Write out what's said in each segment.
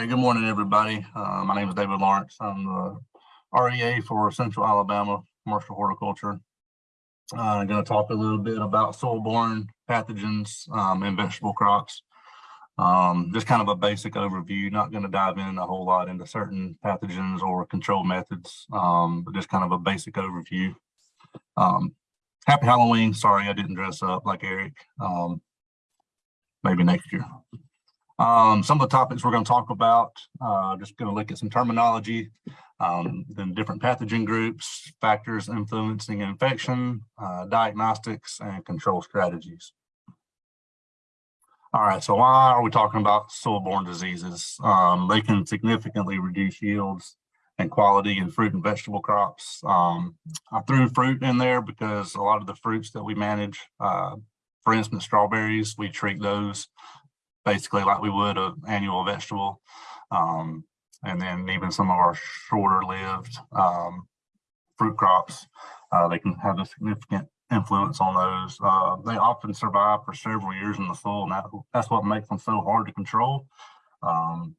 right, good morning, everybody. Uh, my name is David Lawrence. I'm the REA for Central Alabama Commercial Horticulture. Uh, I'm going to talk a little bit about soil-borne pathogens um, and vegetable crops. Um, just kind of a basic overview, not going to dive in a whole lot into certain pathogens or control methods, um, but just kind of a basic overview. Um, happy Halloween. Sorry, I didn't dress up like Eric. Um, maybe next year. Um, some of the topics we're going to talk about, uh, just going to look at some terminology, um, then different pathogen groups, factors influencing infection, uh, diagnostics, and control strategies. All right, so why are we talking about soil-borne diseases? Um, they can significantly reduce yields and quality in fruit and vegetable crops. Um, I threw fruit in there because a lot of the fruits that we manage, uh, for instance, strawberries, we treat those basically like we would an annual vegetable. Um, and then even some of our shorter lived um, fruit crops, uh, they can have a significant influence on those. Uh, they often survive for several years in the soil, and that, that's what makes them so hard to control. Um,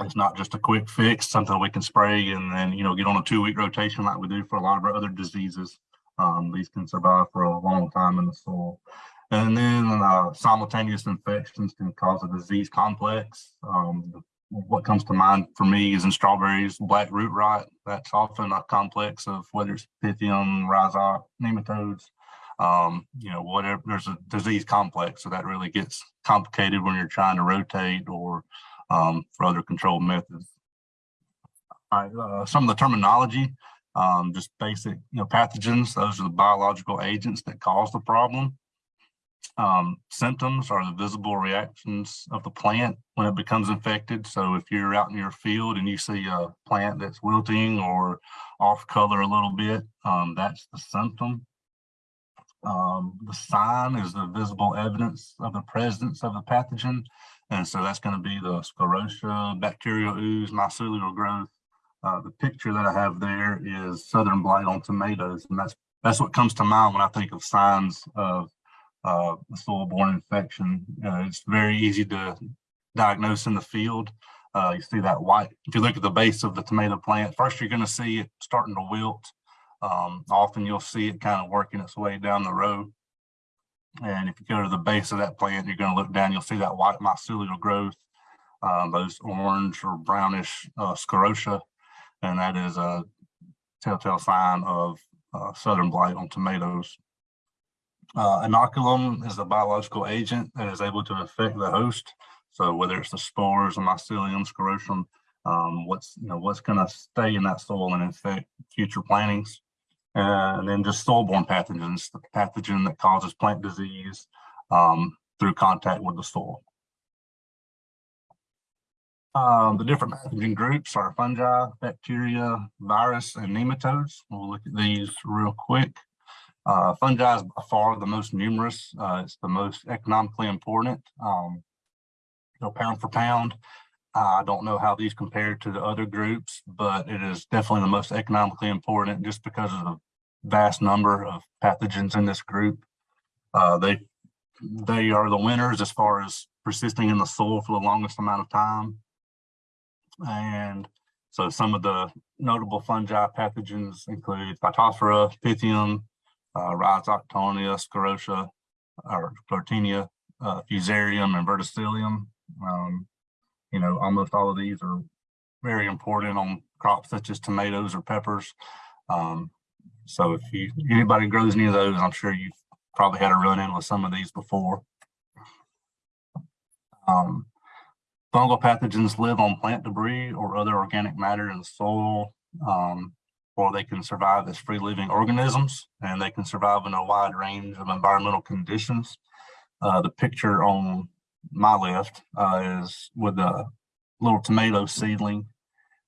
it's not just a quick fix, something we can spray and then, you know, get on a two week rotation like we do for a lot of our other diseases. Um, these can survive for a long time in the soil. And then uh, simultaneous infections can cause a disease complex. Um, what comes to mind for me is in strawberries, black root rot. That's often a complex of whether it's Pythium, rhizoc, nematodes, um, you know, whatever, there's a disease complex. So that really gets complicated when you're trying to rotate or um, for other control methods. All right, uh, some of the terminology, um, just basic, you know, pathogens, those are the biological agents that cause the problem. Um, symptoms are the visible reactions of the plant when it becomes infected. So if you're out in your field and you see a plant that's wilting or off color a little bit, um, that's the symptom. Um, the sign is the visible evidence of the presence of the pathogen. And so that's going to be the sclerotia, bacterial ooze, mycelial growth. Uh, the picture that I have there is southern blight on tomatoes. And that's that's what comes to mind when I think of signs of uh, soil-borne infection. Uh, it's very easy to diagnose in the field. Uh, you see that white, if you look at the base of the tomato plant, first you're going to see it starting to wilt. Um, often you'll see it kind of working its way down the row. And if you go to the base of that plant, you're going to look down, you'll see that white mycelial growth, um, those orange or brownish uh, sclerotia, and that is a telltale sign of uh, southern blight on tomatoes. Uh, inoculum is a biological agent that is able to affect the host. So whether it's the spores, the mycelium, sclerotium, um, what's you know what's going to stay in that soil and infect future plantings. Uh, and then just soil-borne pathogens, the pathogen that causes plant disease um, through contact with the soil. Um, the different pathogen groups are fungi, bacteria, virus, and nematodes. We'll look at these real quick. Uh, fungi is by far the most numerous. Uh, it's the most economically important. Um, you know, pound for pound. I don't know how these compare to the other groups, but it is definitely the most economically important just because of the vast number of pathogens in this group. Uh, they they are the winners as far as persisting in the soil for the longest amount of time. And so some of the notable fungi pathogens include Phytophthora, Pythium, uh, Rhizoctonia, Sclerotia, or Sclerotinia, uh, Fusarium, and Verticillium. Um, you know, almost all of these are very important on crops such as tomatoes or peppers. Um, so if you anybody grows any of those, I'm sure you've probably had a run in with some of these before. Um, fungal pathogens live on plant debris or other organic matter in the soil. Um, or they can survive as free living organisms and they can survive in a wide range of environmental conditions. Uh, the picture on my left uh, is with a little tomato seedling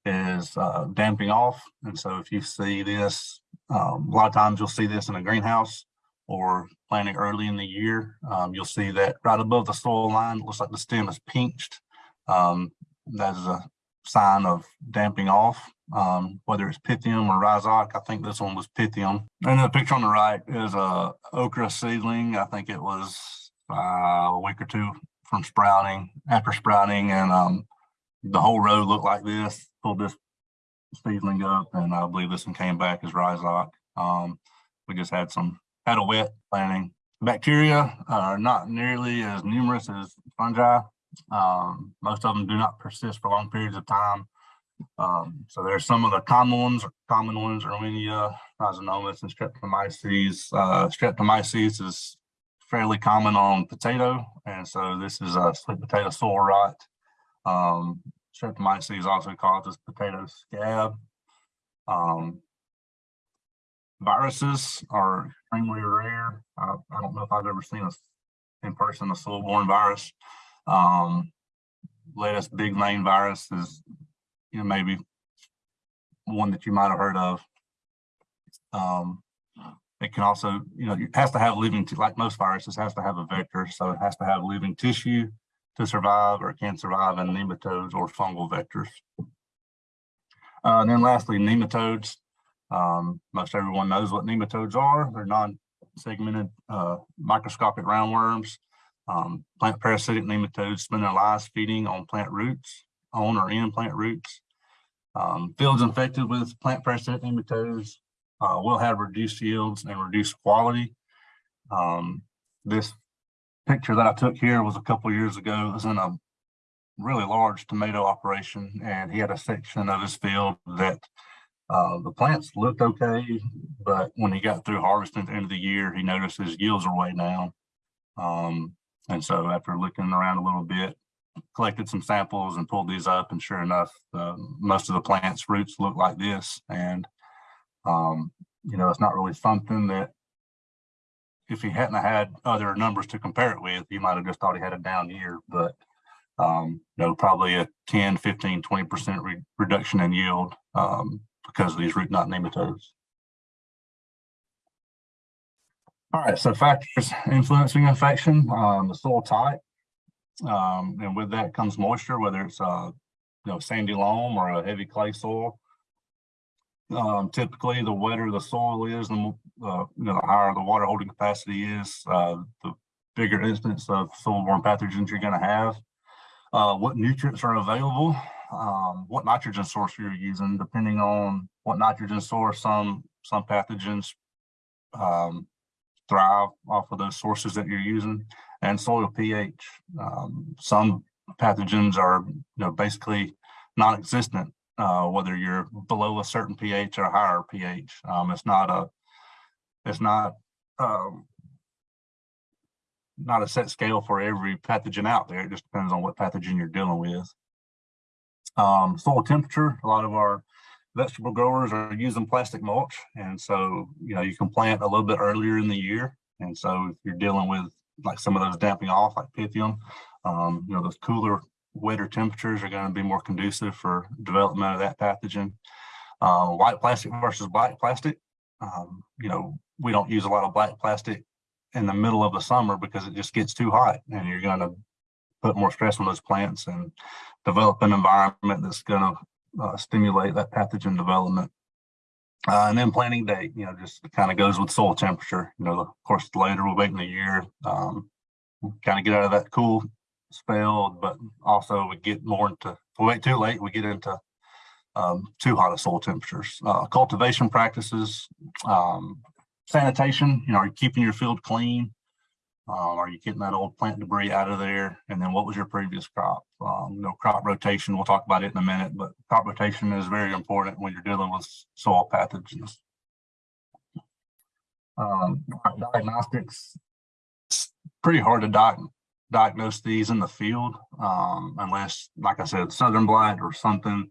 is uh, damping off. And so if you see this, um, a lot of times you'll see this in a greenhouse or planting early in the year. Um, you'll see that right above the soil line, it looks like the stem is pinched. Um, that is a sign of damping off, um, whether it's Pythium or Rhizoc. I think this one was Pythium. And the picture on the right is a okra seedling. I think it was uh, a week or two from sprouting, after sprouting, and um, the whole row looked like this, pulled this seedling up and I believe this one came back as rhizoc. Um, we just had some, had a wet planting. Bacteria are not nearly as numerous as fungi. Um, most of them do not persist for long periods of time. Um, so there's some of the common ones, common ones, Erwinia, Rhizomonas, and Streptomyces. Uh, Streptomyces is fairly common on potato, and so this is a sweet potato soil rot. Um, Streptomyces also causes potato scab. Um, viruses are extremely rare. I, I don't know if I've ever seen a in person a soil-borne virus. Um, lettuce big vein virus is you know, maybe one that you might have heard of. Um, it can also, you know, it has to have living, like most viruses, has to have a vector. So it has to have living tissue to survive or can survive in nematodes or fungal vectors. Uh, and then lastly, nematodes. Um, most everyone knows what nematodes are. They're non-segmented uh, microscopic roundworms. Um, plant parasitic nematodes spend their lives feeding on plant roots on or in plant roots. Um, fields infected with plant parasitic nematodes uh, will have reduced yields and reduced quality. Um, this picture that I took here was a couple years ago. It was in a really large tomato operation, and he had a section of his field that uh, the plants looked okay, but when he got through harvesting at the end of the year, he noticed his yields were way down. Um, and so after looking around a little bit, collected some samples and pulled these up and sure enough, most of the plant's roots look like this. And, um, you know, it's not really something that if he hadn't had other numbers to compare it with, you might have just thought he had a down year, but um, you know, probably a 10, 15, 20% re reduction in yield um, because of these root knot nematodes. All right, so factors influencing infection, um, the soil type, um, and with that comes moisture, whether it's uh, you know, sandy loam or a heavy clay soil. Um, typically, the wetter the soil is, the uh, you know, the higher the water holding capacity is, uh, the bigger incidence of soil-borne pathogens you're going to have. Uh, what nutrients are available, um, what nitrogen source you're using, depending on what nitrogen source some some pathogens um, thrive off of those sources that you're using and soil pH. Um, some pathogens are you know, basically non-existent, uh, whether you're below a certain pH or higher pH. Um, it's not a, it's not, um, not a set scale for every pathogen out there. It just depends on what pathogen you're dealing with. Um, soil temperature, a lot of our vegetable growers are using plastic mulch. And so, you know, you can plant a little bit earlier in the year. And so if you're dealing with like some of those damping off like Pythium, um, you know, those cooler, wetter temperatures are going to be more conducive for development of that pathogen. Uh, white plastic versus black plastic. Um, you know, we don't use a lot of black plastic in the middle of the summer because it just gets too hot and you're going to put more stress on those plants and develop an environment that's going to uh, stimulate that pathogen development. Uh, and then planting date, you know, just kind of goes with soil temperature. You know, of course, later we'll wait in the year, um, kind of get out of that cool spell, but also we get more into, if we wait too late, we get into um, too hot of soil temperatures. Uh, cultivation practices, um, sanitation, you know, are you keeping your field clean? Um, are you getting that old plant debris out of there? And then what was your previous crop? Um, you know, crop rotation, we'll talk about it in a minute, but crop rotation is very important when you're dealing with soil pathogens. Um, diagnostics, it's pretty hard to di diagnose these in the field um, unless, like I said, southern blight or something,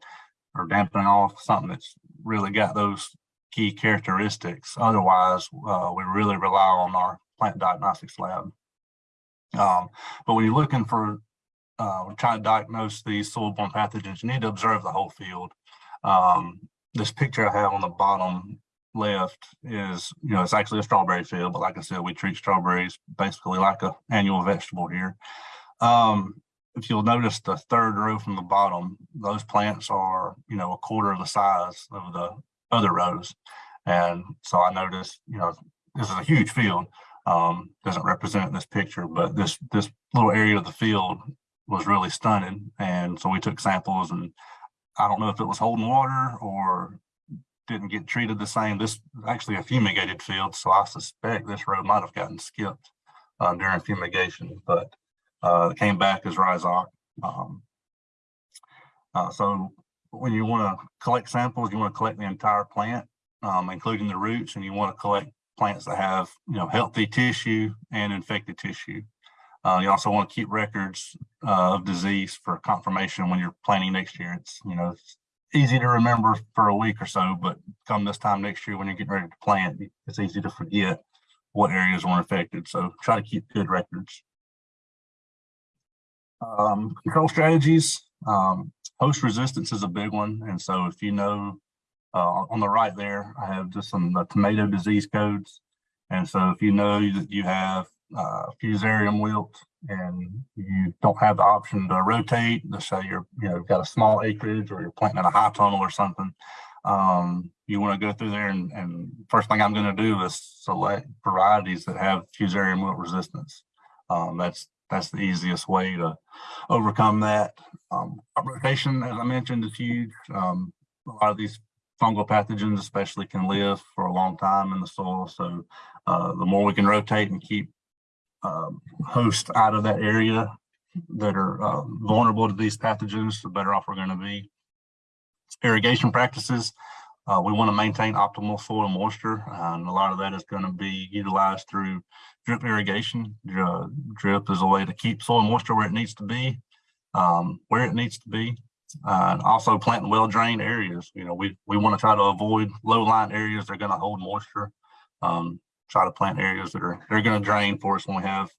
or dampening off, something that's really got those key characteristics. Otherwise, uh, we really rely on our plant diagnostics lab. Um, but when you're looking for uh, trying to diagnose these soil-borne pathogens, you need to observe the whole field. Um, this picture I have on the bottom left is, you know, it's actually a strawberry field, but like I said, we treat strawberries basically like a annual vegetable here. Um, if you'll notice the third row from the bottom, those plants are, you know, a quarter of the size of the other rows. And so I noticed, you know, this is a huge field um, doesn't represent this picture, but this this little area of the field was really stunning. And so we took samples and I don't know if it was holding water or didn't get treated the same. This is actually a fumigated field, so I suspect this row might have gotten skipped uh, during fumigation, but uh, came back as rhizoc. Um, uh, so when you want to collect samples, you want to collect the entire plant, um, including the roots, and you want to collect plants that have you know healthy tissue and infected tissue. Uh, you also want to keep records uh, of disease for confirmation when you're planting next year. It's you know it's easy to remember for a week or so, but come this time next year when you're getting ready to plant, it's easy to forget what areas were infected. So try to keep good records. Um, control strategies. Um, host resistance is a big one. And so if you know, uh, on the right there, I have just some uh, tomato disease codes. And so if you know that you have uh, fusarium wilt and you don't have the option to rotate, let's say you're, you know, got a small acreage or you're planting in a high tunnel or something, um, you want to go through there and, and first thing I'm going to do is select varieties that have fusarium wilt resistance. Um, that's that's the easiest way to overcome that. Um, rotation, as I mentioned, is huge. Um, a lot of these fungal pathogens especially can live for a long time in the soil. So uh, the more we can rotate and keep um, hosts out of that area that are uh, vulnerable to these pathogens, the better off we're going to be. Irrigation practices, uh, we want to maintain optimal soil moisture, and a lot of that is going to be utilized through drip irrigation. Uh, drip is a way to keep soil moisture where it needs to be, um, where it needs to be. Uh, and also planting well-drained areas. You know, we, we want to try to avoid low-lying areas that are going to hold moisture. Um, try to plant areas that are they're going to drain for us when we have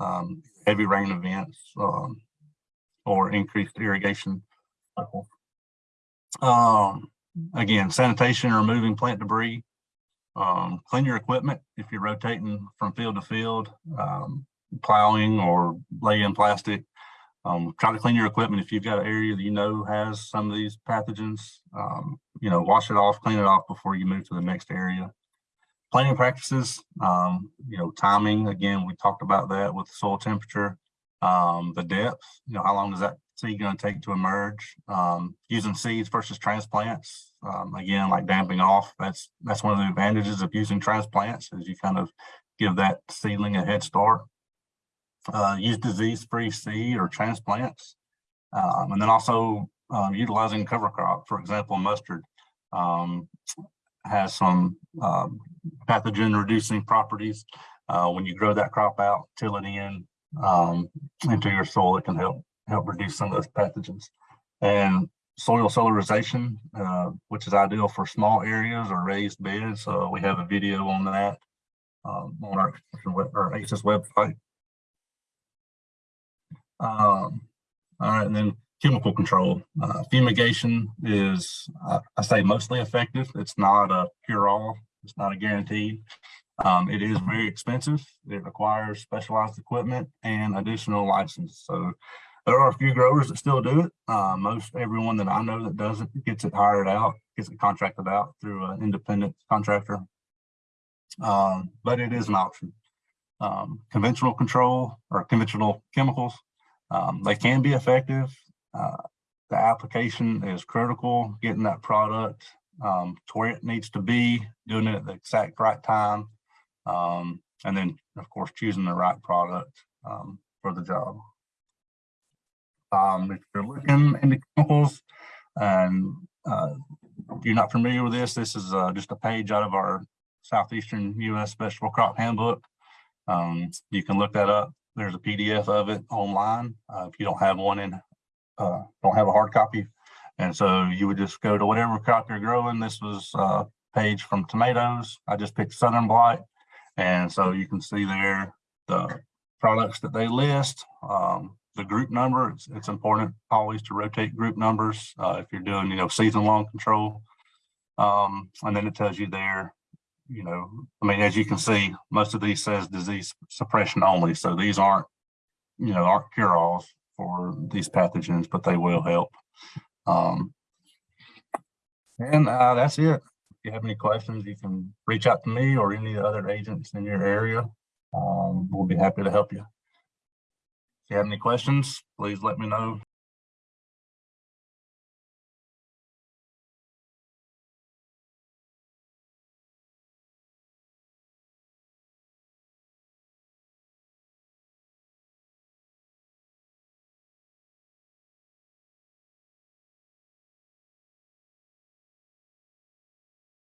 um, heavy rain events um, or increased irrigation. Um, again, sanitation removing plant debris. Um, clean your equipment if you're rotating from field to field, um, plowing or laying plastic. Um, try to clean your equipment if you've got an area that you know has some of these pathogens. Um, you know, wash it off, clean it off before you move to the next area. Planting practices, um, you know, timing, again, we talked about that with soil temperature, um, the depth, you know, how long does that seed going to take to emerge? Um, using seeds versus transplants, um, again, like damping off, that's that's one of the advantages of using transplants is you kind of give that seedling a head start. Uh, use disease-free seed or transplants. Um, and then also um, utilizing cover crop, for example, mustard. Um, has some um, pathogen reducing properties. Uh, when you grow that crop out, till it in um, into your soil, it can help help reduce some of those pathogens. And soil solarization, uh, which is ideal for small areas or raised beds. So we have a video on that um, on our, our ACES website. Um, all right, and then chemical control. Uh, fumigation is, uh, I say, mostly effective. It's not a cure-all. It's not a guarantee. Um, it is very expensive. It requires specialized equipment and additional license. So there are a few growers that still do it. Uh, most everyone that I know that does it gets it hired out, gets it contracted out through an independent contractor. Um, but it is an option. Um, conventional control or conventional chemicals, um, they can be effective. Uh, the application is critical, getting that product um, to where it needs to be, doing it at the exact right time, um, and then, of course, choosing the right product um, for the job. Um, if you're looking into chemicals and uh, you're not familiar with this, this is uh, just a page out of our Southeastern U.S. Vegetable Crop Handbook. Um, you can look that up. There's a PDF of it online. Uh, if you don't have one in uh, don't have a hard copy. And so you would just go to whatever crop you're growing. This was a page from tomatoes. I just picked Southern Blight. And so you can see there the products that they list, um, the group number. It's, it's, important always to rotate group numbers uh, if you're doing, you know, season long control. Um, and then it tells you there, you know, I mean, as you can see, most of these says disease suppression only. So these aren't, you know, aren't cure-alls for these pathogens, but they will help. Um, and uh, that's it. If you have any questions, you can reach out to me or any other agents in your area. Um, we'll be happy to help you. If you have any questions, please let me know.